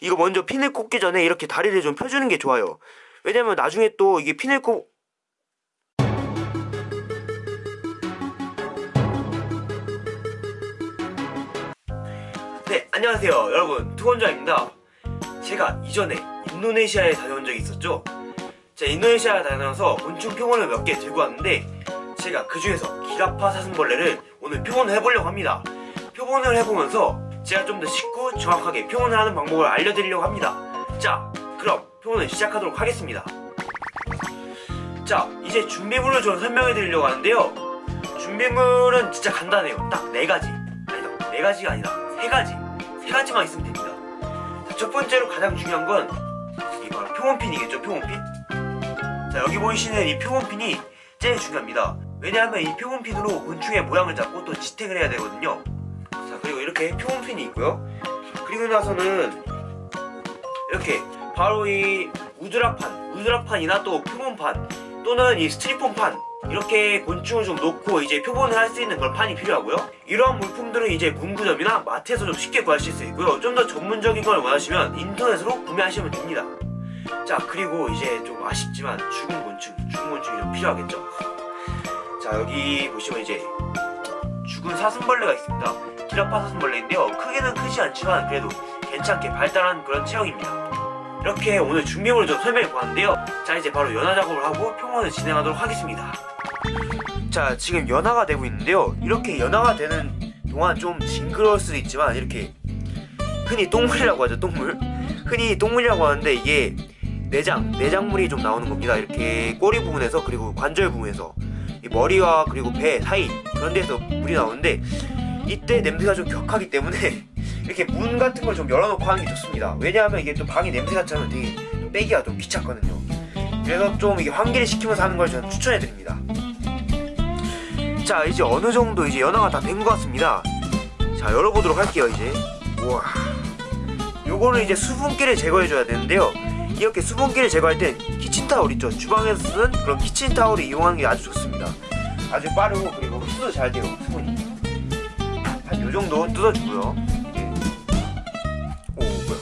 이거 먼저 핀을 꽂기 전에 이렇게 다리를 좀 펴주는 게 좋아요. 왜냐면 나중에 또 이게 핀을 꽂 네, 안녕하세요. 여러분, 투원자입니다. 제가 이전에 인도네시아에 다녀온 적이 있었죠? 제가 인도네시아에 다녀와서 곤충 표본을 몇 개 들고 왔는데 제가 그 중에서 기라파 사슴벌레를 오늘 표본을 해보려고 합니다. 표본을 해보면서 제가 좀 더 쉽고 정확하게 표본을 하는 방법을 알려드리려고 합니다. 자, 그럼 표본을 시작하도록 하겠습니다. 자, 이제 준비물을 좀 설명해 드리려고 하는데요. 준비물은 진짜 간단해요. 딱 네 가지. 아니다, 네 가지가 아니라 세 가지. 세 가지만 있으면 됩니다. 자, 첫 번째로 가장 중요한 건 이 바로 표본핀이겠죠, 표본핀? 자, 여기 보이시는 이 표본핀이 제일 중요합니다. 왜냐하면 이 표본핀으로 곤충의 모양을 잡고 또 지탱을 해야 되거든요. 자, 그리고 이렇게 표본핀이 있고요. 그리고 나서는 이렇게 바로 이 우드락판, 우드락판이나 또 표본판 또는 이 스트리폰판 이렇게 곤충을 좀 놓고 이제 표본을 할 수 있는 그런 판이 필요하고요. 이러한 물품들은 이제 문구점이나 마트에서 좀 쉽게 구하실 수 있고요. 좀 더 전문적인 걸 원하시면 인터넷으로 구매하시면 됩니다. 자 그리고 이제 좀 아쉽지만 죽은 곤충, 죽은 곤충이 좀 필요하겠죠. 자 여기 보시면 이제 죽은 사슴벌레가 있습니다. 기라파 사슴벌레인데요. 크기는 크지 않지만 그래도 괜찮게 발달한 그런 체형입니다. 이렇게 오늘 준비물을 좀 설명해 보았는데요. 자 이제 바로 연화 작업을 하고 표본을 진행하도록 하겠습니다. 자 지금 연화가 되고 있는데요. 이렇게 연화가 되는 동안 좀 징그러울 수도 있지만 이렇게 흔히 똥물이라고 하죠 똥물. 흔히 똥물이라고 하는데 이게 내장, 내장물이 좀 나오는 겁니다. 이렇게 꼬리 부분에서 그리고 관절 부분에서 이 머리와 그리고 배 사이 그런 데서 물이 나오는데 이때 냄새가 좀 격하기 때문에 이렇게 문 같은 걸 좀 열어놓고 하는 게 좋습니다. 왜냐하면 이게 또 방에 냄새가 차면 되게 빼기가 좀 귀찮거든요. 그래서 좀 이게 환기를 시키면서 하는 걸 저는 추천해 드립니다. 자 이제 어느 정도 이제 연화가 다 된 것 같습니다. 자 열어보도록 할게요 이제. 우와. 요거는 이제 수분기를 제거해 줘야 되는데요. 이렇게 수분기를 제거할 땐 키친타올 있죠. 주방에서 쓰는 그런 키친타올을 이용하는 게 아주 좋습니다. 아주 빠르고 그리고 흡수도 잘 돼요 수분이. 한 요정도 뜯어주고요. 예. 오 뭐야.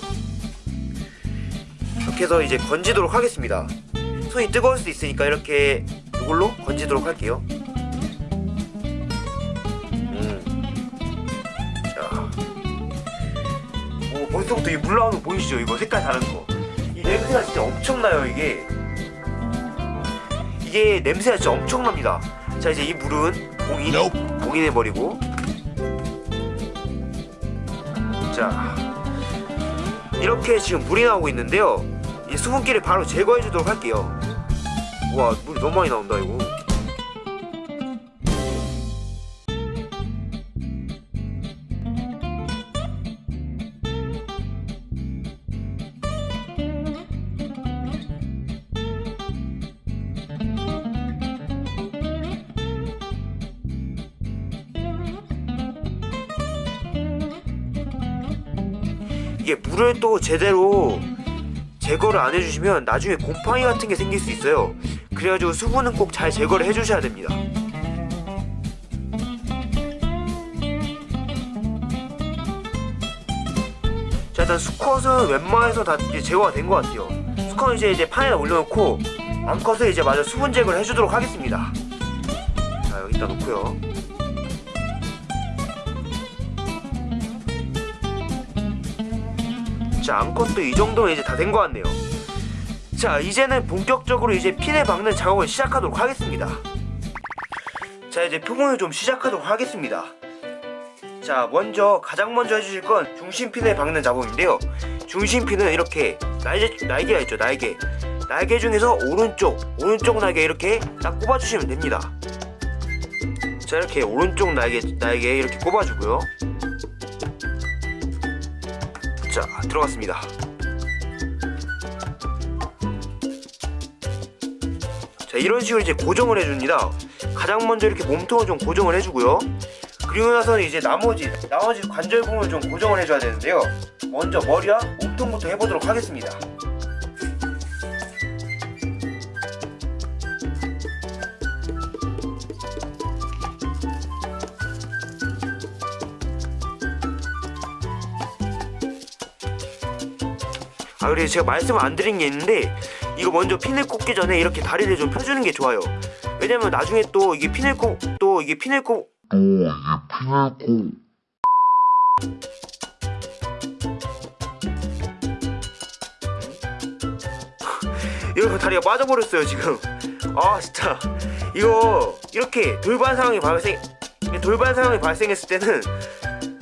이렇게 해서 이제 건지도록 하겠습니다. 손이 뜨거울 수도 있으니까 이렇게 이걸로 건지도록 할게요. 음. 자. 오 벌써부터 이 물 나오는 거 보이시죠? 이거 색깔 다른 거. 이 냄새가 진짜 엄청나요 이게. 이게 냄새가 진짜 엄청납니다. 자 이제 이 물은 봉인 봉인해 버리고. 자 이렇게 지금 물이 나오고 있는데요. 이 수분기를 바로 제거해 주도록 할게요. 와 물이 너무 많이 나온다 이거. 이게 물을 또 제대로 제거를 안 해주시면 나중에 곰팡이 같은 게 생길 수 있어요. 그래가지고 수분은 꼭 잘 제거를 해주셔야 됩니다. 자 일단 수컷은 웬만해서 다 제거가 된 것 같아요. 수컷은 이제 이제 판에다 올려놓고 암컷은 이제 마저 수분 제거를 해주도록 하겠습니다. 자 여기다 놓고요. 자 암컷도 이 정도면 이제 다 된 것 같네요. 자 이제는 본격적으로 이제 핀을 박는 작업을 시작하도록 하겠습니다. 자 이제 표본을 좀 시작하도록 하겠습니다. 자 먼저 가장 먼저 해주실 건 중심핀을 박는 작업인데요. 중심핀은 이렇게 날개, 날개가 있죠 날개. 날개 중에서 오른쪽 오른쪽 날개 이렇게 딱 꼽아주시면 됩니다. 자 이렇게 오른쪽 날개 날개 이렇게 꼽아주고요 자 들어갔습니다. 자 이런 식으로 이제 고정을 해줍니다. 가장 먼저 이렇게 몸통을 좀 고정을 해주고요. 그리고 나서는 이제 나머지 나머지 관절 부분을 좀 고정을 해줘야 되는데요. 먼저 머리와 몸통부터 해보도록 하겠습니다 아 그리고 제가 말씀을 안 드린 게 있는데 이거 먼저 핀을 꽂기 전에 이렇게 다리를 좀 펴주는 게 좋아요. 왜냐면 나중에 또 이게 핀을 꽂또 이게 핀을 꽂 또 이게 피내고 이거 다리가 빠져버렸어요 지금. 아 진짜. 이거 이렇게 돌발 상황이 발생 돌발 상황이 발생했을 때는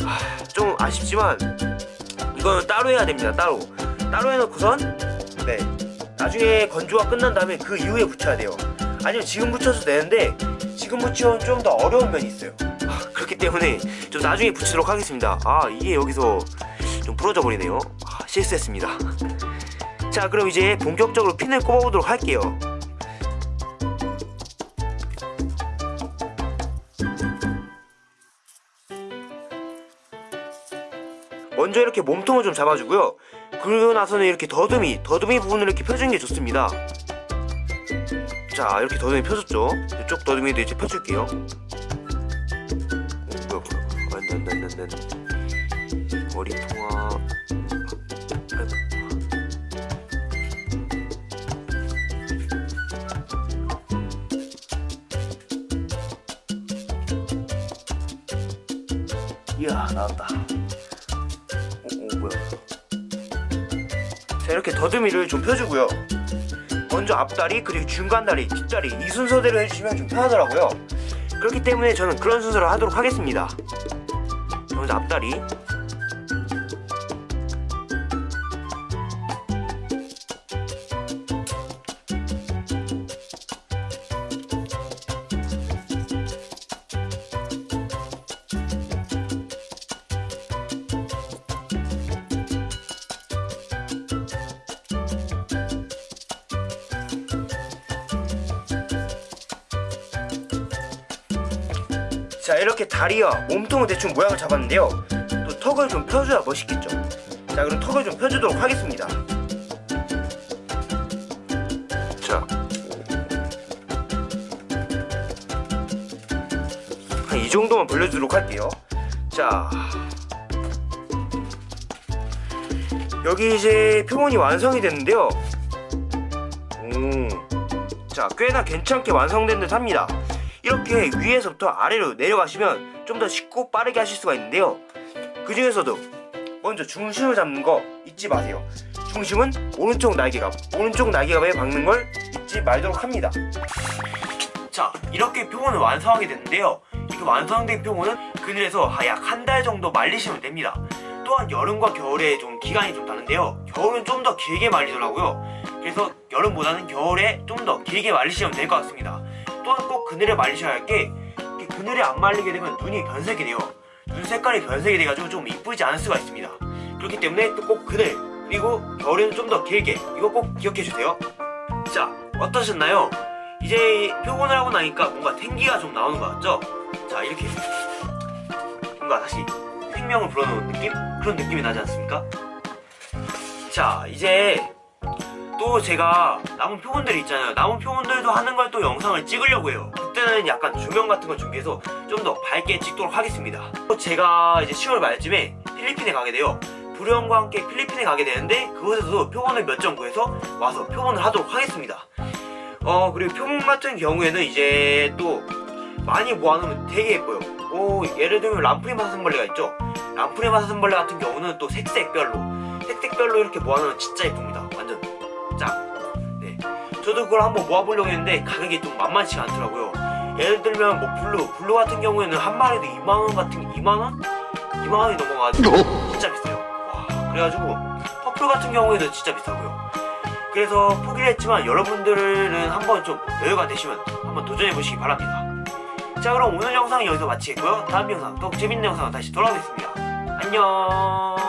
아, 좀 아쉽지만 이거는 따로 해야 됩니다 따로 따로 해놓고선 네. 나중에 건조가 끝난 다음에 그 이후에 붙여야 돼요. 아니면 지금 붙여도 되는데 지금 붙이면 좀 더 어려운 면이 있어요. 아, 그렇기 때문에 좀 나중에 붙이도록 하겠습니다. 아 이게 여기서 좀 부러져 버리네요. 아, 실수했습니다. 자 그럼 이제 본격적으로 핀을 꼽아보도록 할게요 먼저 이렇게 몸통을 좀 잡아주고요. 그러고 나서는 이렇게 더듬이 더듬이 부분을 이렇게 펴주는 게 좋습니다. 자 이렇게 더듬이 펴줬죠? 이쪽 더듬이도 이제 펴줄게요. 어, 뭐야 뭐야. 안돼 안돼 안돼 안돼 머리 통화. 이야 나왔다 자 이렇게 더듬이를 좀 펴주고요. 먼저 앞다리 그리고 중간다리 뒷다리 이 순서대로 해주시면 좀 편하더라고요. 그렇기 때문에 저는 그런 순서로 하도록 하겠습니다. 자, 먼저 앞다리 자 이렇게 다리와 몸통은 대충 모양을 잡았는데요. 또 턱을 좀 펴줘야 멋있겠죠? 자 그럼 턱을 좀 펴주도록 하겠습니다. 자. 한 이 정도만 벌려주도록 할게요. 자. 여기 이제 표본이 완성이 됐는데요. 오, 자 꽤나 괜찮게 완성된 듯 합니다 이렇게 위에서부터 아래로 내려가시면 좀 더 쉽고 빠르게 하실 수가 있는데요. 그 중에서도 먼저 중심을 잡는 거 잊지 마세요. 중심은 오른쪽 날개갑 오른쪽 날개갑에 박는 걸 잊지 말도록 합니다. 자 이렇게 표본을 완성하게 됐는데요. 이렇게 완성된 표본은 그늘에서 약 한 달 정도 말리시면 됩니다. 또한 여름과 겨울에 좀 기간이 좀 다른데요. 겨울은 좀 더 길게 말리더라고요. 그래서 여름보다는 겨울에 좀 더 길게 말리시면 될 것 같습니다 또한 꼭 그늘에 말리셔야 할 게 그늘에 안 말리게 되면 눈이 변색이 돼요 눈 색깔이 변색이 돼가지고 좀 이쁘지 않을 수가 있습니다 그렇기 때문에 또 꼭 그늘 그리고 겨울에는 좀 더 길게 이거 꼭 기억해 주세요 자 어떠셨나요? 이제 표본을 하고 나니까 뭔가 생기가 좀 나오는 것 같죠? 자 이렇게 뭔가 다시 생명을 불어넣은 느낌? 그런 느낌이 나지 않습니까? 자 이제 또 제가 남은 표본들이 있잖아요. 남은 표본들도 하는 걸 또 영상을 찍으려고 해요. 그때는 약간 조명 같은 걸 준비해서 좀 더 밝게 찍도록 하겠습니다. 또 제가 이제 10월 말쯤에 필리핀에 가게 돼요. 부령과 함께 필리핀에 가게 되는데 그곳에서도 표본을 몇 점 구해서 와서 표본을 하도록 하겠습니다. 어 그리고 표본 같은 경우에는 이제 또 많이 모아놓으면 되게 예뻐요. 오 예를 들면 람프리마 사슴벌레가 있죠? 람프리마 사슴벌레 같은 경우는 또 색색별로 색색별로 이렇게 모아놓으면 진짜 예쁩니다. 저도 그걸 한번 모아보려고 했는데 가격이 좀 만만치가 않더라고요. 예를 들면 뭐 블루 블루 같은 경우에는 한 마리도 2만원 같은 2만원? 2만원이 넘어가지고 진짜 비싸요. 와 그래가지고 퍼플 같은 경우에도 진짜 비싸고요. 그래서 포기를 했지만 여러분들은 한번 좀 여유가 되시면 한번 도전해보시기 바랍니다. 자 그럼 오늘 영상은 여기서 마치겠고요. 다음 영상 또 재밌는 영상으로 다시 돌아오겠습니다. 안녕